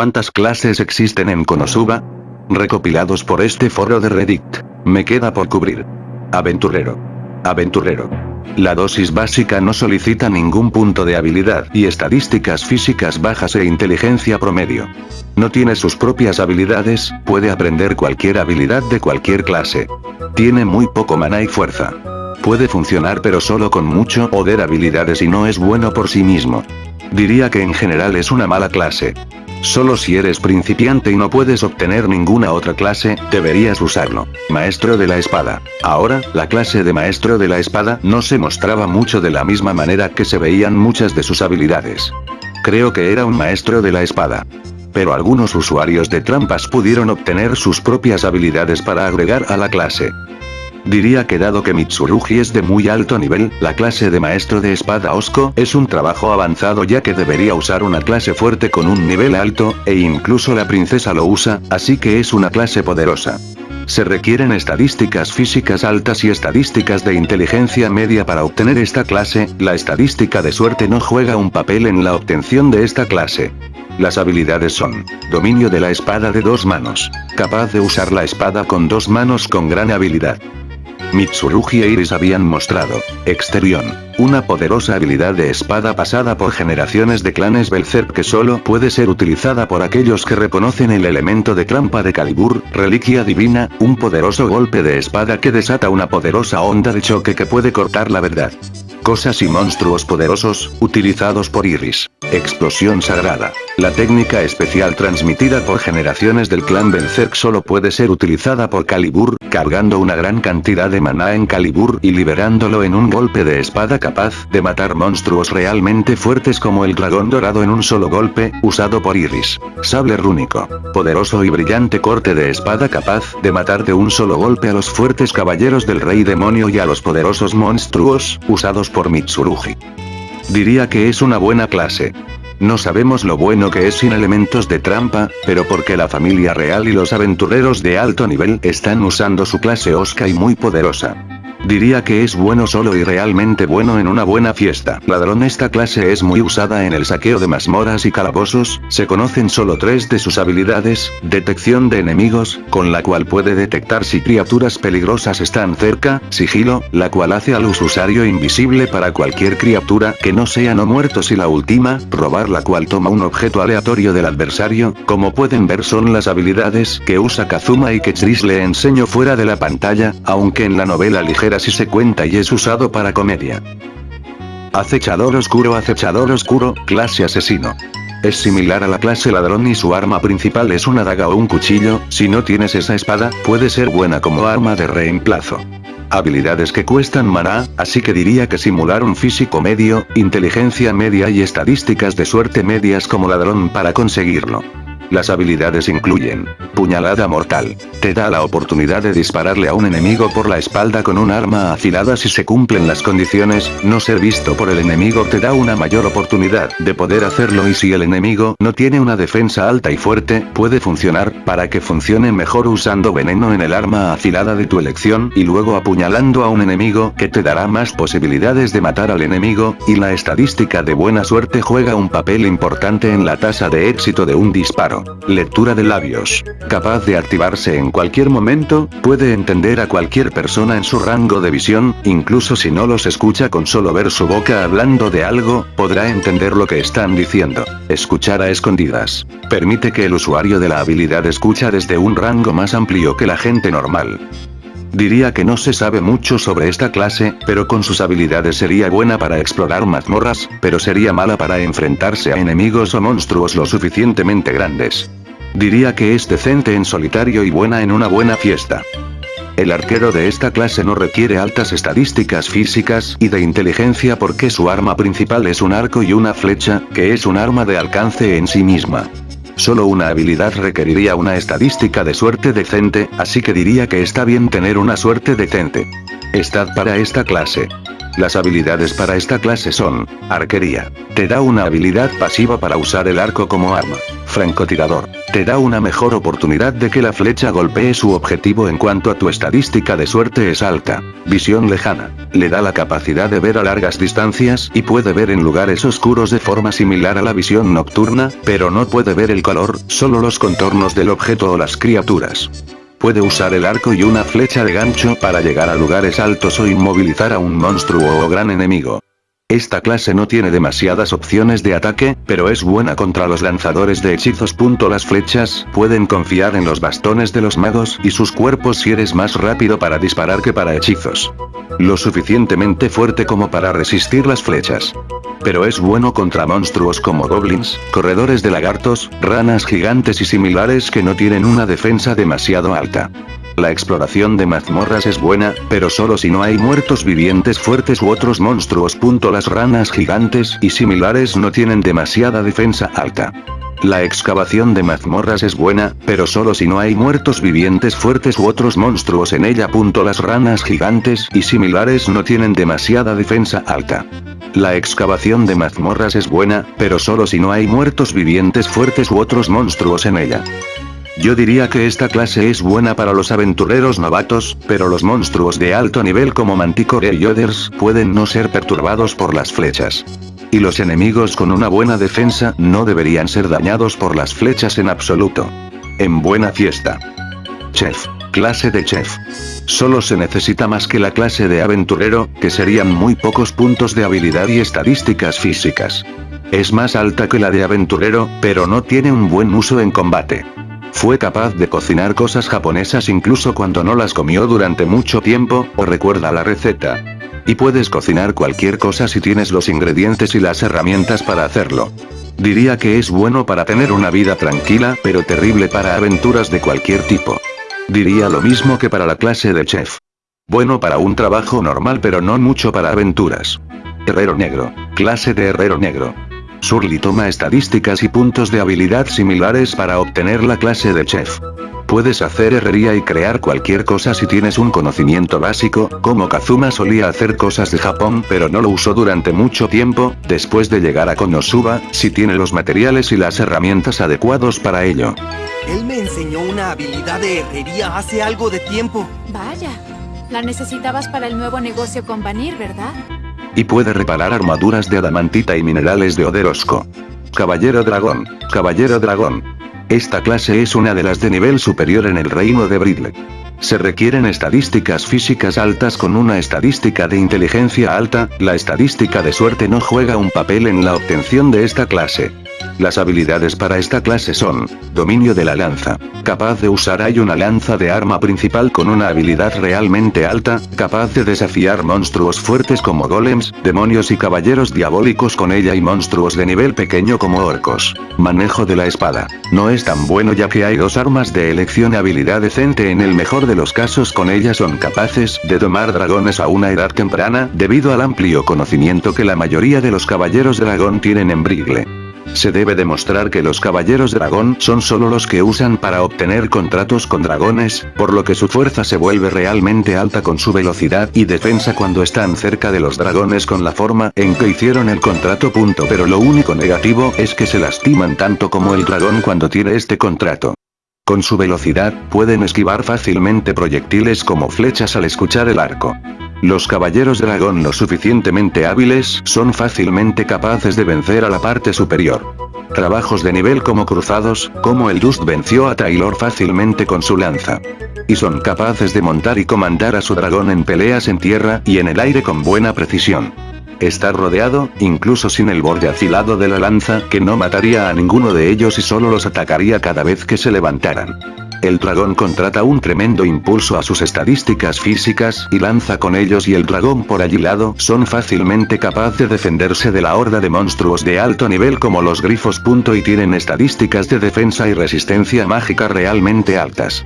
cuántas clases existen en Konosuba? Recopilados por este foro de Reddit. Me queda por cubrir. Aventurero. Aventurero. La dosis básica no solicita ningún punto de habilidad y estadísticas físicas bajas e inteligencia promedio. No tiene sus propias habilidades, puede aprender cualquier habilidad de cualquier clase. Tiene muy poco mana y fuerza. Puede funcionar pero solo con mucho poder habilidades y no es bueno por sí mismo. Diría que en general es una mala clase. Solo si eres principiante y no puedes obtener ninguna otra clase, deberías usarlo. Maestro de la espada. Ahora, la clase de maestro de la espada no se mostraba mucho de la misma manera que se veían muchas de sus habilidades. Creo que era un maestro de la espada. Pero algunos usuarios de trampas pudieron obtener sus propias habilidades para agregar a la clase. Diría que dado que Mitsurugi es de muy alto nivel, la clase de maestro de espada Osko es un trabajo avanzado ya que debería usar una clase fuerte con un nivel alto, e incluso la princesa lo usa, así que es una clase poderosa. Se requieren estadísticas físicas altas y estadísticas de inteligencia media para obtener esta clase, la estadística de suerte no juega un papel en la obtención de esta clase. Las habilidades son, dominio de la espada de dos manos, capaz de usar la espada con dos manos con gran habilidad. Mitsurugi e Iris habían mostrado, Exterión, una poderosa habilidad de espada pasada por generaciones de clanes Belzerk que solo puede ser utilizada por aquellos que reconocen el elemento de trampa de Calibur, reliquia divina, un poderoso golpe de espada que desata una poderosa onda de choque que puede cortar la verdad. Cosas y monstruos poderosos, utilizados por Iris. Explosión sagrada. La técnica especial transmitida por generaciones del clan Berserk solo puede ser utilizada por Calibur, cargando una gran cantidad de maná en Calibur y liberándolo en un golpe de espada capaz de matar monstruos realmente fuertes como el dragón dorado en un solo golpe, usado por Iris. Sable rúnico. Poderoso y brillante corte de espada capaz de matar de un solo golpe a los fuertes caballeros del rey demonio y a los poderosos monstruos, usados por Mitsurugi. Diría que es una buena clase. No sabemos lo bueno que es sin elementos de trampa, pero porque la familia real y los aventureros de alto nivel están usando su clase Osca y muy poderosa. Diría que es bueno solo y realmente bueno en una buena fiesta. Ladrón Esta clase es muy usada en el saqueo de mazmorras y calabozos, se conocen solo tres de sus habilidades, detección de enemigos, con la cual puede detectar si criaturas peligrosas están cerca, sigilo, la cual hace al usuario invisible para cualquier criatura que no sea no muertos y la última, robar la cual toma un objeto aleatorio del adversario, como pueden ver son las habilidades que usa Kazuma y que Chris le enseño fuera de la pantalla, aunque en la novela ligera si se cuenta y es usado para comedia. Acechador oscuro Acechador oscuro, clase asesino. Es similar a la clase ladrón y su arma principal es una daga o un cuchillo, si no tienes esa espada, puede ser buena como arma de reemplazo. Habilidades que cuestan maná, así que diría que simular un físico medio, inteligencia media y estadísticas de suerte medias como ladrón para conseguirlo. Las habilidades incluyen, puñalada mortal. Te da la oportunidad de dispararle a un enemigo por la espalda con un arma afilada si se cumplen las condiciones, no ser visto por el enemigo te da una mayor oportunidad de poder hacerlo y si el enemigo no tiene una defensa alta y fuerte, puede funcionar, para que funcione mejor usando veneno en el arma afilada de tu elección y luego apuñalando a un enemigo que te dará más posibilidades de matar al enemigo, y la estadística de buena suerte juega un papel importante en la tasa de éxito de un disparo. Lectura de labios. Capaz de activarse en cualquier momento, puede entender a cualquier persona en su rango de visión, incluso si no los escucha con solo ver su boca hablando de algo, podrá entender lo que están diciendo. Escuchar a escondidas. Permite que el usuario de la habilidad escucha desde un rango más amplio que la gente normal. Diría que no se sabe mucho sobre esta clase, pero con sus habilidades sería buena para explorar mazmorras, pero sería mala para enfrentarse a enemigos o monstruos lo suficientemente grandes. Diría que es decente en solitario y buena en una buena fiesta. El arquero de esta clase no requiere altas estadísticas físicas y de inteligencia porque su arma principal es un arco y una flecha, que es un arma de alcance en sí misma. Solo una habilidad requeriría una estadística de suerte decente, así que diría que está bien tener una suerte decente. Estad para esta clase. Las habilidades para esta clase son, arquería. Te da una habilidad pasiva para usar el arco como arma. Francotirador. Te da una mejor oportunidad de que la flecha golpee su objetivo en cuanto a tu estadística de suerte es alta. Visión lejana. Le da la capacidad de ver a largas distancias y puede ver en lugares oscuros de forma similar a la visión nocturna, pero no puede ver el color, solo los contornos del objeto o las criaturas. Puede usar el arco y una flecha de gancho para llegar a lugares altos o inmovilizar a un monstruo o gran enemigo. Esta clase no tiene demasiadas opciones de ataque, pero es buena contra los lanzadores de hechizos. Las flechas pueden confiar en los bastones de los magos y sus cuerpos si eres más rápido para disparar que para hechizos. Lo suficientemente fuerte como para resistir las flechas. Pero es bueno contra monstruos como goblins, corredores de lagartos, ranas gigantes y similares que no tienen una defensa demasiado alta. La exploración de mazmorras es buena, pero solo si no hay muertos vivientes fuertes u otros monstruos. Las ranas gigantes y similares no tienen demasiada defensa alta. La excavación de mazmorras es buena, pero solo si no hay muertos vivientes fuertes u otros monstruos en ella. Las ranas gigantes y similares no tienen demasiada defensa alta. La excavación de mazmorras es buena, pero solo si no hay muertos vivientes fuertes u otros monstruos en ella. Yo diría que esta clase es buena para los aventureros novatos, pero los monstruos de alto nivel como Manticore y Yoders pueden no ser perturbados por las flechas. Y los enemigos con una buena defensa no deberían ser dañados por las flechas en absoluto. En buena fiesta. Chef. Clase de chef. Solo se necesita más que la clase de aventurero, que serían muy pocos puntos de habilidad y estadísticas físicas. Es más alta que la de aventurero, pero no tiene un buen uso en combate. Fue capaz de cocinar cosas japonesas incluso cuando no las comió durante mucho tiempo, o recuerda la receta. Y puedes cocinar cualquier cosa si tienes los ingredientes y las herramientas para hacerlo. Diría que es bueno para tener una vida tranquila, pero terrible para aventuras de cualquier tipo. Diría lo mismo que para la clase de chef. Bueno para un trabajo normal pero no mucho para aventuras. Herrero negro. Clase de herrero negro. Surly toma estadísticas y puntos de habilidad similares para obtener la clase de chef. Puedes hacer herrería y crear cualquier cosa si tienes un conocimiento básico, como Kazuma solía hacer cosas de Japón pero no lo usó durante mucho tiempo, después de llegar a Konosuba, si tiene los materiales y las herramientas adecuados para ello. Él me enseñó una habilidad de herrería hace algo de tiempo. Vaya, la necesitabas para el nuevo negocio con Vanir, ¿verdad? Y puede reparar armaduras de adamantita y minerales de Oderosco. Caballero Dragón. Caballero Dragón. Esta clase es una de las de nivel superior en el reino de Bridle. Se requieren estadísticas físicas altas con una estadística de inteligencia alta, la estadística de suerte no juega un papel en la obtención de esta clase. Las habilidades para esta clase son, dominio de la lanza. Capaz de usar hay una lanza de arma principal con una habilidad realmente alta, capaz de desafiar monstruos fuertes como golems, demonios y caballeros diabólicos con ella y monstruos de nivel pequeño como orcos. Manejo de la espada. No es tan bueno ya que hay dos armas de elección habilidad decente en el mejor de los casos con ella son capaces de domar dragones a una edad temprana, debido al amplio conocimiento que la mayoría de los caballeros dragón tienen en Brigle. Se debe demostrar que los caballeros dragón son solo los que usan para obtener contratos con dragones, por lo que su fuerza se vuelve realmente alta con su velocidad y defensa cuando están cerca de los dragones con la forma en que hicieron el contrato. Pero lo único negativo es que se lastiman tanto como el dragón cuando tiene este contrato. Con su velocidad, pueden esquivar fácilmente proyectiles como flechas al escuchar el arco. Los caballeros dragón lo suficientemente hábiles son fácilmente capaces de vencer a la parte superior. Trabajos de nivel como cruzados, como el Dust venció a Taylor fácilmente con su lanza. Y son capaces de montar y comandar a su dragón en peleas en tierra y en el aire con buena precisión. Está rodeado, incluso sin el borde afilado de la lanza, que no mataría a ninguno de ellos y solo los atacaría cada vez que se levantaran. El dragón contrata un tremendo impulso a sus estadísticas físicas y lanza con ellos y el dragón por allí lado son fácilmente capaz de defenderse de la horda de monstruos de alto nivel como los grifos. Y tienen estadísticas de defensa y resistencia mágica realmente altas.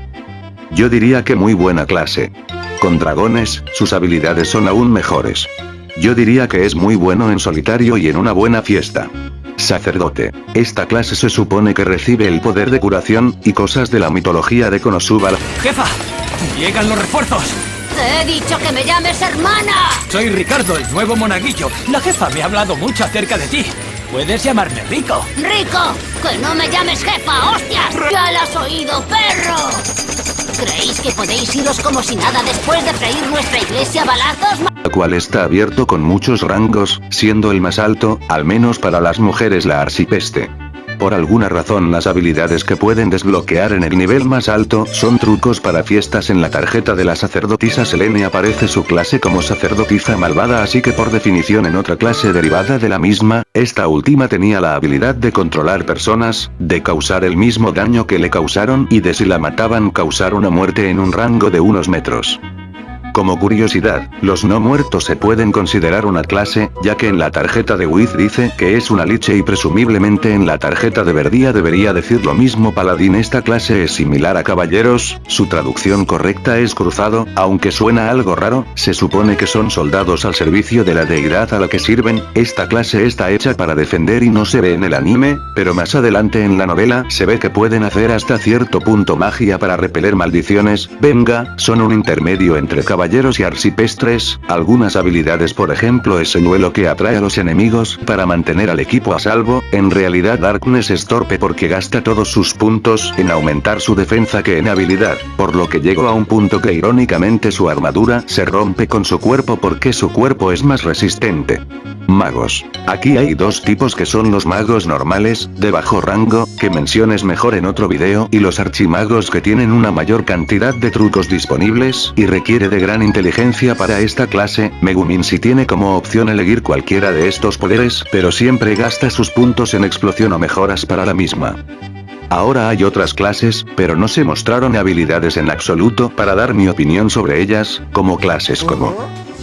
Yo diría que muy buena clase. Con dragones, sus habilidades son aún mejores. Yo diría que es muy bueno en solitario y en una buena fiesta. Sacerdote. Esta clase se supone que recibe el poder de curación, y cosas de la mitología de Konosuba. ¡Jefa! ¡Llegan los refuerzos! Te he dicho que me llames hermana. Soy Ricardo, el nuevo monaguillo. La jefa me ha hablado mucho acerca de ti. Puedes llamarme Rico. Rico, que no me llames jefa, hostias. Ya lo has oído, perro. ¿Creéis que podéis iros como si nada después de freír nuestra iglesia a balazos? La cual está abierto con muchos rangos, siendo el más alto, al menos para las mujeres la arcipeste. Por alguna razón las habilidades que pueden desbloquear en el nivel más alto son trucos para fiestas en la tarjeta de la sacerdotisa Selene aparece su clase como sacerdotisa malvada así que por definición en otra clase derivada de la misma, esta última tenía la habilidad de controlar personas, de causar el mismo daño que le causaron y de si la mataban causar una muerte en un rango de unos metros. Como curiosidad, los no muertos se pueden considerar una clase, ya que en la tarjeta de Wiz dice que es una liche y presumiblemente en la tarjeta de Verdía debería decir lo mismo paladín. Esta clase es similar a caballeros, su traducción correcta es cruzado, aunque suena algo raro, se supone que son soldados al servicio de la deidad a la que sirven, esta clase está hecha para defender y no se ve en el anime, pero más adelante en la novela se ve que pueden hacer hasta cierto punto magia para repeler maldiciones, venga, son un intermedio entre caballeros caballeros y arcipestres, algunas habilidades por ejemplo ese duelo que atrae a los enemigos para mantener al equipo a salvo, en realidad Darkness es torpe porque gasta todos sus puntos en aumentar su defensa que en habilidad, por lo que llegó a un punto que irónicamente su armadura se rompe con su cuerpo porque su cuerpo es más resistente. Magos. Aquí hay dos tipos que son los magos normales, de bajo rango, que menciones mejor en otro video y los archimagos que tienen una mayor cantidad de trucos disponibles y requiere de gran inteligencia para esta clase, Megumin si tiene como opción elegir cualquiera de estos poderes, pero siempre gasta sus puntos en explosión o mejoras para la misma. Ahora hay otras clases, pero no se mostraron habilidades en absoluto para dar mi opinión sobre ellas, como clases como...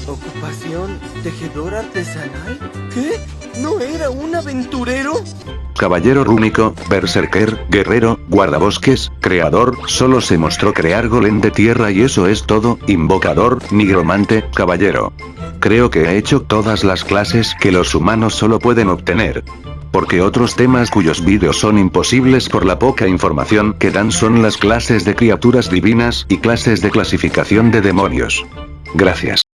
¿Ocupación tejedor artesanal? ¿Qué? ¿No era un aventurero? Caballero rúnico, berserker, guerrero, guardabosques, creador, solo se mostró crear golem de tierra y eso es todo, invocador, nigromante, caballero. Creo que he hecho todas las clases que los humanos solo pueden obtener. Porque otros temas cuyos vídeos son imposibles por la poca información que dan son las clases de criaturas divinas y clases de clasificación de demonios. Gracias.